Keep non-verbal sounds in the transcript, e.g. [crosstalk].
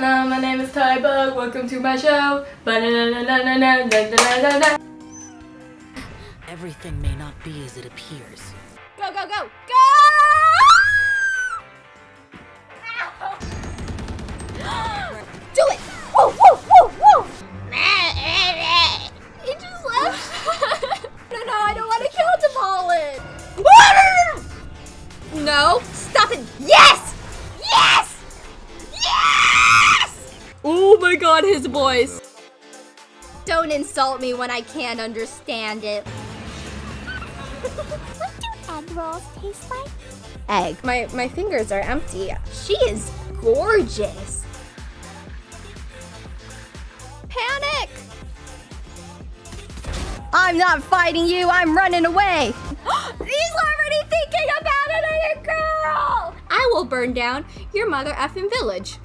Hello, my name is Ty Bug. Welcome to my show. Everything may not be as it appears. Go, go, go, go! [gasps] Do it! Woo, woo, woo, woo! It just left. [laughs] no, no, I don't want to kill Depolin. [laughs] No, stop it. Yeah! His voice. Don't insult me when I can't understand it. [laughs] what do egg rolls taste like? Egg. My my fingers are empty. She is gorgeous. Panic! I'm not fighting you. I'm running away. [gasps] He's already thinking about another girl. I will burn down your mother effing village.